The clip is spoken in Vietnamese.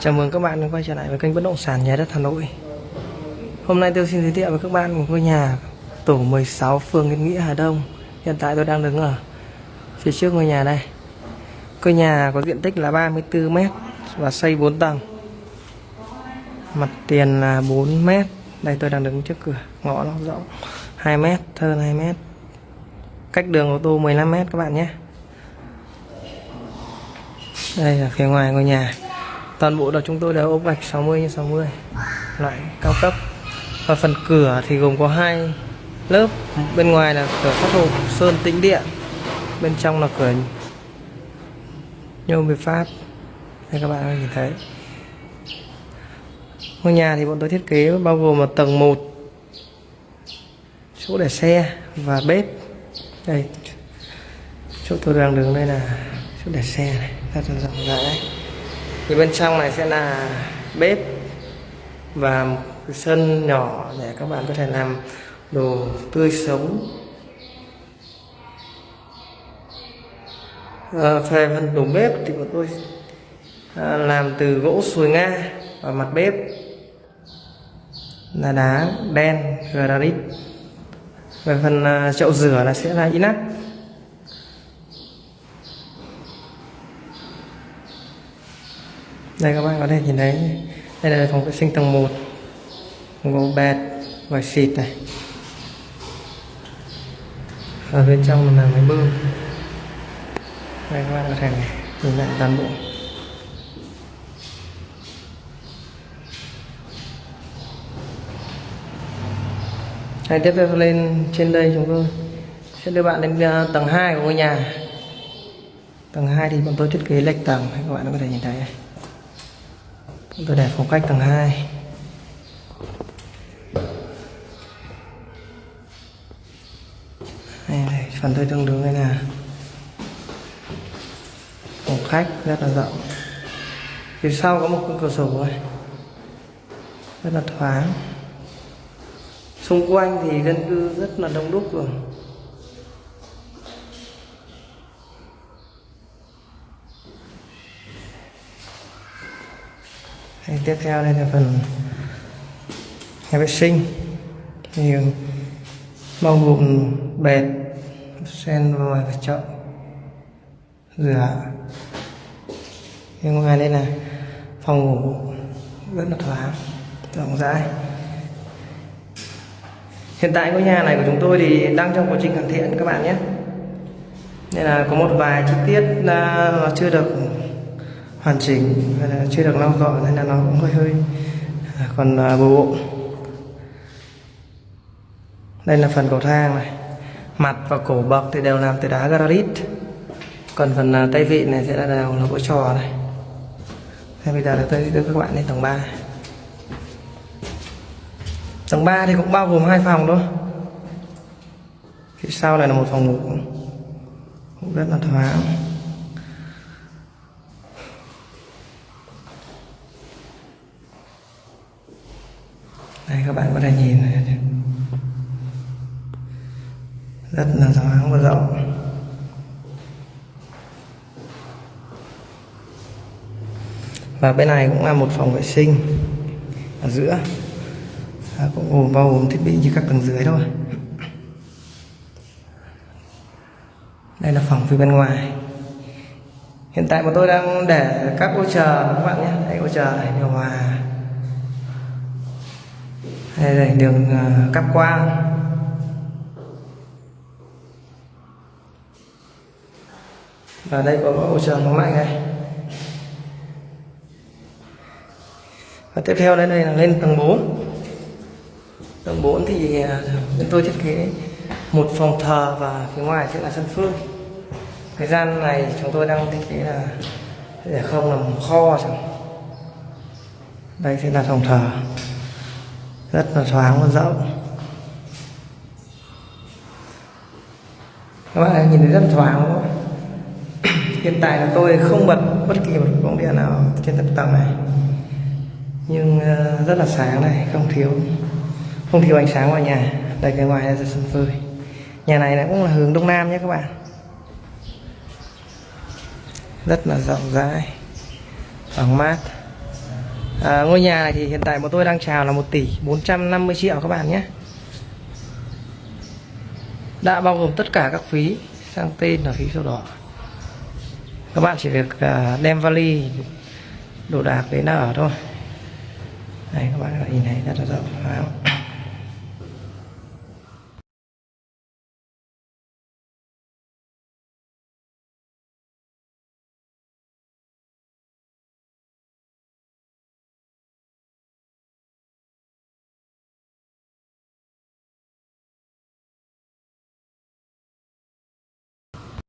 Chào mừng các bạn đã quay trở lại với kênh bất động sản nhà đất Hà Nội. Hôm nay tôi xin giới thiệu với các bạn một ngôi nhà tổ 16 phường Yên Nghĩa Hà Đông. Hiện tại tôi đang đứng ở phía trước ngôi nhà đây. Ngôi nhà có diện tích là 34 m và xây 4 tầng. Mặt tiền là 4 m. Đây tôi đang đứng trước cửa, ngõ nó rộng 2 m, hơn 2 m. Cách đường ô tô 15 m các bạn nhé. Đây là phía ngoài ngôi nhà toàn bộ là chúng tôi đều ốp gạch 60 x 60 loại cao cấp. Và phần cửa thì gồm có hai lớp. Bên ngoài là cửa sắt hộp sơn tĩnh điện. Bên trong là cửa nhôm việt pháp. Đây các bạn có nhìn thấy. Ngôi nhà thì bọn tôi thiết kế bao gồm một tầng 1 chỗ để xe và bếp. Đây, chỗ tôi đang đứng đây là chỗ để xe này. Rất là rộng rãi thì bên trong này sẽ là bếp và một cái sân nhỏ để các bạn có thể làm đồ tươi sống. À, về phần tủ bếp thì bọn tôi à, làm từ gỗ sùi nga và mặt bếp. Là đá đen granite về phần à, chậu rửa là sẽ là inox. Đây, các bạn có thể nhìn thấy. Đây là phòng vệ sinh tầng 1 gỗ bẹt vải xịt này. Ở bên trong là máy bơm. Đây, các bạn có thể nhìn lại toàn bộ. Hay tiếp theo lên trên đây chúng tôi sẽ đưa bạn đến à, tầng 2 của ngôi nhà. Tầng 2 thì bọn tôi thiết kế lệch tầng, các bạn có thể nhìn thấy tôi để phòng khách tầng 2 đây, đây, phần tôi tương đương đây là phòng khách rất là rộng. Phía sau có một cửa sổ này rất là thoáng. Xung quanh thì dân cư rất là đông đúc rồi. Thì tiếp theo đây là phần nhà vệ sinh. Thì ừ, bao gồm bệt, sen vòi và chậu rửa. Nhưng ngoài đây là phòng ngủ rất là thoáng, rộng rãi. Hiện tại ngôi nhà này của chúng tôi thì đang trong quá trình hoàn thiện các bạn nhé. Nên là có một vài chi tiết là chưa được hoàn chỉnh, hay là chưa được lau dọn nên là nó cũng hơi hơi. À, còn à, bừa bộn đây là phần cầu thang này. Mặt và cổ bậc thì đều làm từ đá granite còn phần à, tay vịn này sẽ là đều là gỗ trò này. Thế bây giờ là tôi đưa các bạn lên tầng 3 tầng 3 thì cũng bao gồm hai phòng thôi. Phía sau này là một phòng ngủ. Cũng rất là thoáng. Đây các bạn có thể nhìn này. rất là thoáng và rộng. Và bên này cũng là một phòng vệ sinh ở giữa. À, cũng gồm bao gồm thiết bị như các tầng dưới thôi. Đây là phòng phía bên ngoài. Hiện tại bọn tôi đang để các ô chờ các bạn nhé. Đây ô chờ này điều hòa đây là đường uh, cáp quang. Và đây có hỗ trợ nóng lạnh này. Và tiếp theo đây, đây là lên tầng 4 tầng 4 thì à, chúng tôi thiết kế một phòng thờ và phía ngoài sẽ là sân phơi. Thời gian này chúng tôi đang thiết kế là để không làm kho chẳng đây sẽ là phòng thờ rất là thoáng và rộng. Các bạn nhìn thấy rất thoáng, đúng không? hiện tại là tôi không bật bất kỳ một bóng điện nào trên tầng tầng này. Nhưng ờ, rất là sáng này, không thiếu không thiếu ánh sáng vào nhà. Đây, cái ngoài là sân phơi nhà này cũng là hướng đông nam nhé các bạn. Rất là rộng rãi, thoáng mát à, ngôi nhà này thì hiện tại bọn tôi đang chào là 1 tỷ 450 triệu các bạn nhé. Đã bao gồm tất cả các phí sang tên là phí sổ đỏ. Các bạn chỉ việc à, đem vali đồ đạc đến ở thôi. Này các bạn nhìn thấy rất là rộng. Phải không?